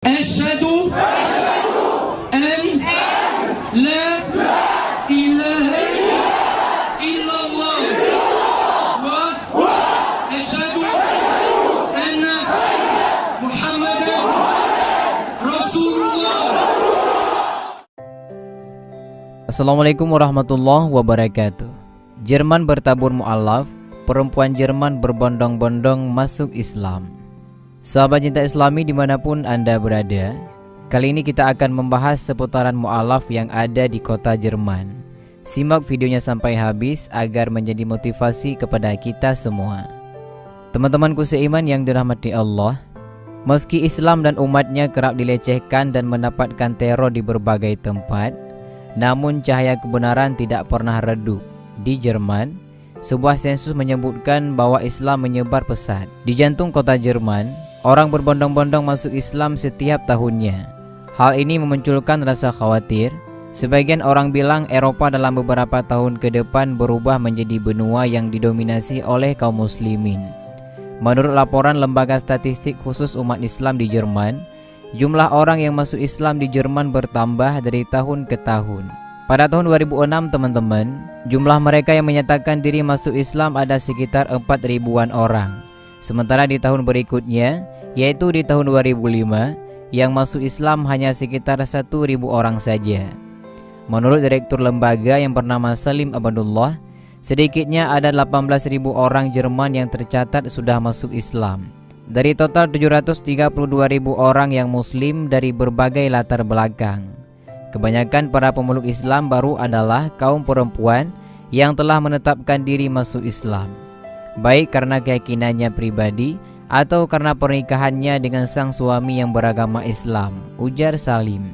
أشهد أن لا إله إلا الله وأشهد أن محمدا رسول الله Assalamualaikum warahmatullahi wabarakatuh Jerman bertabur mu'alaf Perempuan Jerman berbondong-bondong masuk Islam Sahabat cinta islami di mana pun anda berada Kali ini kita akan membahas seputaran mu'alaf yang ada di kota Jerman. Simak videonya sampai habis agar menjadi motivasi kepada kita semua. Teman-temanku seiman yang dirahmati Allah Meski Islam dan umatnya kerap dilecehkan dan mendapatkan teror di berbagai tempat Namun cahaya kebenaran tidak pernah redup. Di Jerman, sebuah sensus menyebutkan bahwa Islam menyebar pesat. Di jantung kota Jerman, Orang berbondong-bondong masuk Islam setiap tahunnya. Hal ini memunculkan rasa khawatir. Sebagian orang bilang Eropa dalam beberapa tahun ke depan berubah menjadi benua yang didominasi oleh kaum muslimin. Menurut laporan Lembaga Statistik Khusus Umat Islam di Jerman, jumlah orang yang masuk Islam di Jerman bertambah dari tahun ke tahun. Pada tahun 2006 teman-teman, jumlah mereka yang menyatakan diri masuk Islam ada sekitar 4 ribuan orang. Sementara di tahun berikutnya, yaitu di tahun 2005, yang masuk Islam hanya sekitar 1.000 orang saja. Menurut direktur lembaga yang bernama Salim Abadullah, sedikitnya ada 18.000 orang Jerman yang tercatat sudah masuk Islam. Dari total 732.000 orang yang muslim dari berbagai latar belakang. Kebanyakan para pemeluk Islam baru adalah kaum perempuan yang telah menetapkan diri masuk Islam baik karena keyakinannya pribadi atau karena pernikahannya dengan sang suami yang beragama Islam, ujar Salim.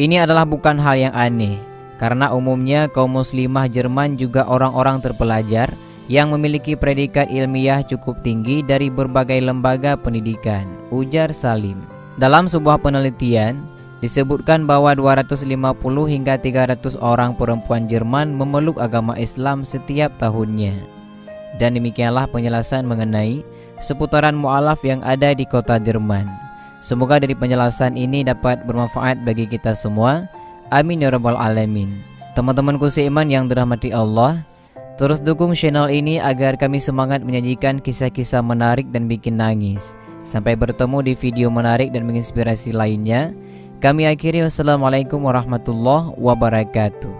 Ini adalah bukan hal yang aneh, karena umumnya kaum muslimah Jerman juga orang-orang terpelajar yang memiliki predikat ilmiah cukup tinggi dari berbagai lembaga pendidikan, ujar Salim. Dalam sebuah penelitian, disebutkan bahwa 250 hingga 300 orang perempuan Jerman memeluk agama Islam setiap tahunnya. Dan demikianlah penjelasan mengenai seputaran mu'alaf yang ada di kota Jerman. Semoga dari penjelasan ini dapat bermanfaat bagi kita semua. Amin ya rabbal alamin. Teman-temanku seiman yang dirahmati Allah, terus dukung channel ini agar kami semangat menyajikan kisah-kisah menarik dan bikin nangis. Sampai bertemu di video menarik dan menginspirasi lainnya. Kami akhiri wassalamualaikum warahmatullahi wabarakatuh.